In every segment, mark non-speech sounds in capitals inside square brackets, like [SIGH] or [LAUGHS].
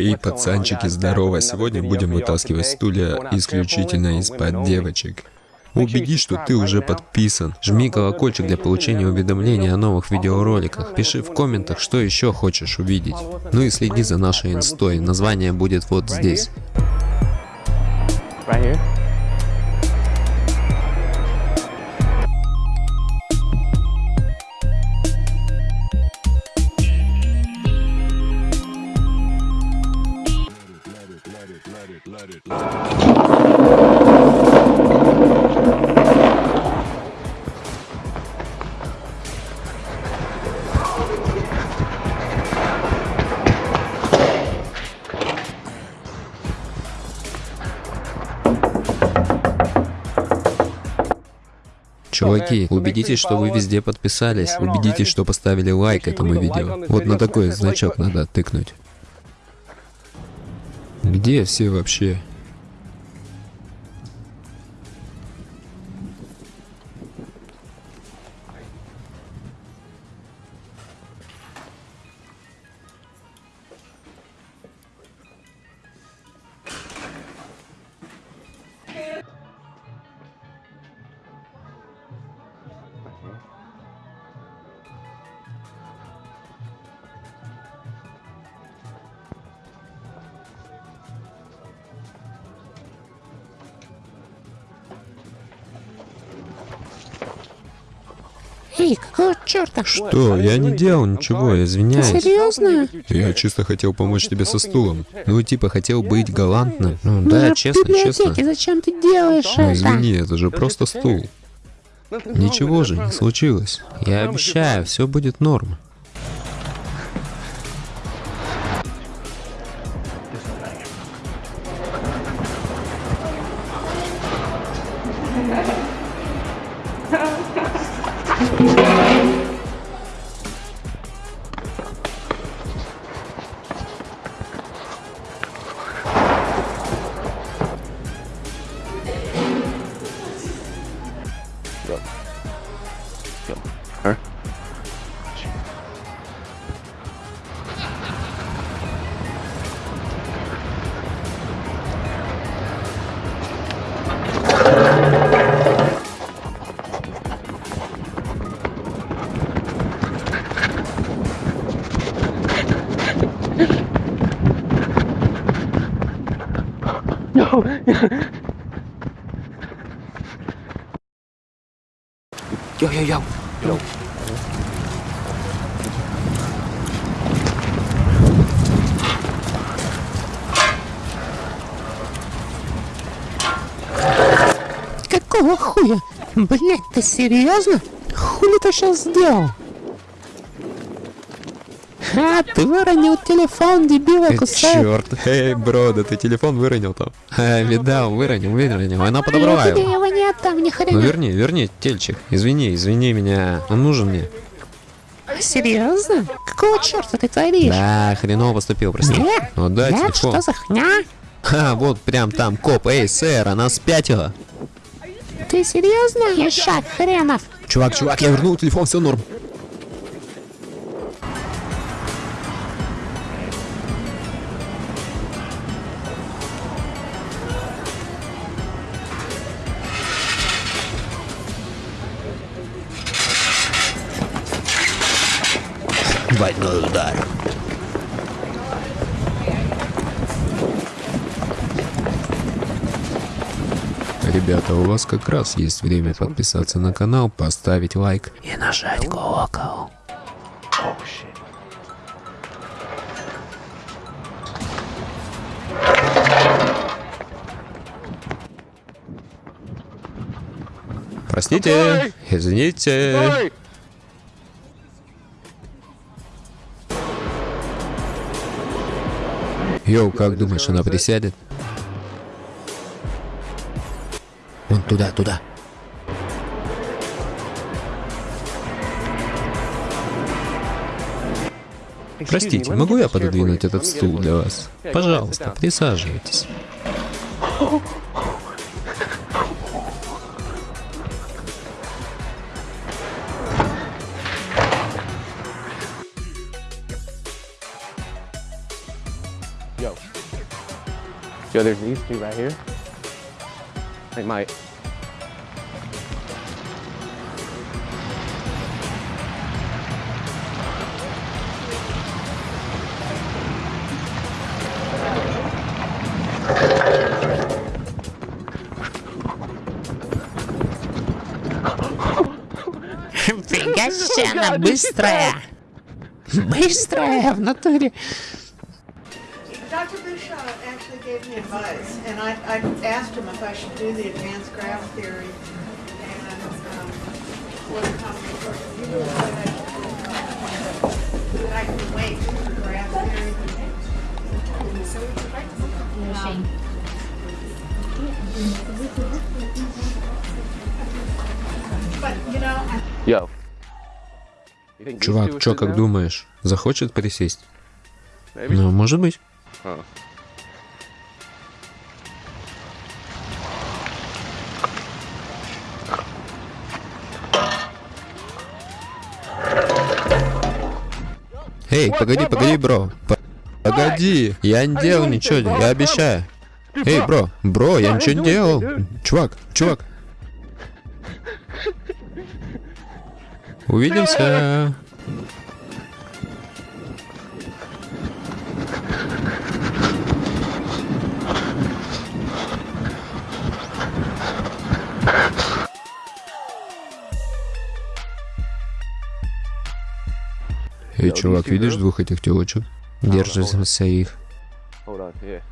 Эй, пацанчики, здорово! Сегодня будем вытаскивать стулья исключительно из-под девочек. Убедись, что ты уже подписан. Жми колокольчик для получения уведомлений о новых видеороликах. Пиши в комментах, что еще хочешь увидеть. Ну и следи за нашей инстой. Название будет вот здесь. Right here. Чуваки, убедитесь, что вы везде подписались. Убедитесь, что поставили лайк этому видео. Вот на такой значок надо тыкнуть. Где все вообще? Эй, какого черта? Что? Я не делал ничего, извиняюсь. Серьезно? Я чисто хотел помочь тебе со стулом. Ну, типа, хотел быть галантным. Ну, да, Ну, честно, в библиотеке честно. зачем ты делаешь Ну, это? извини, это же просто стул. Ничего же не случилось. Я обещаю, все будет норм. Йо, йо, йо. Какого хуя? Блять, ты серьезно? Хули ты сейчас сделал? А, ты выронил телефон, дебила кусает. Черт, эй, бро, да ты телефон выронил там. А, видал, выронил, выронил, она подобрала его. его не отдам, ни Ну хрена. верни, верни, тельчик. Извини, извини меня. Он нужен мне. Серьезно? Какого черта ты творишь? Да, хреново поступил, прости. Нет, Вот дай нет, телефон. что за хня? Ха, вот прям там коп. Эй, сэр, она спятила. Ты серьезно? Ещак хренов. Чувак, чувак, я вернул телефон, все норм. Удар. Ребята, у вас как раз есть время подписаться на канал, поставить лайк и нажать колокол. Простите, извините. Йоу, как думаешь, она присядет? Вон туда, туда. Простите, могу я пододвинуть этот стул для вас? Пожалуйста, присаживайтесь. Yo, there's these two right here. They might. Фига она быстрая. Быстрая в натуре. Me advice, and I, I asked him if I should do the advanced graph theory and um, what combination you do. That I can wait for graph theory. But, you know, I Yo. Чувак, чё, как думаешь, захочет присесть? Ну, может быть. Эй, погоди, погоди, бро. Погоди, я не делал ничего, я обещаю. Эй, бро, бро, я ничего не делал. Чувак, чувак. [LAUGHS] Увидимся. Эй, чувак, видишь двух этих телочек? Их. Hold on. Yeah.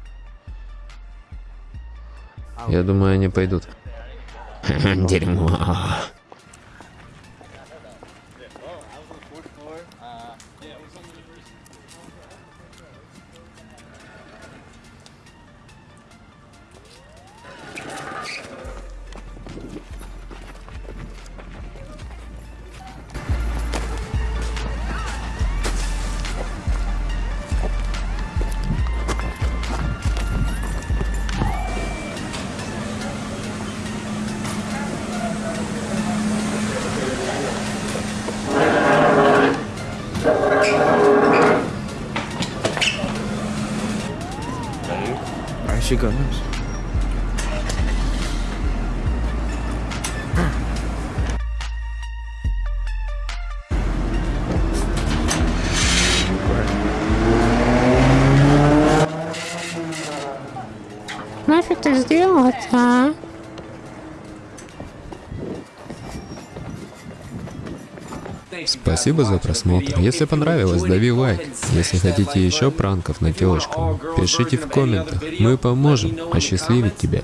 Я думаю, они пойдут. [LAUGHS] Дерьмо. chegamos. Спасибо за просмотр. Если понравилось, дави лайк. Если хотите еще пранков на телочку, пишите в комментах. Мы поможем осчастливить тебя.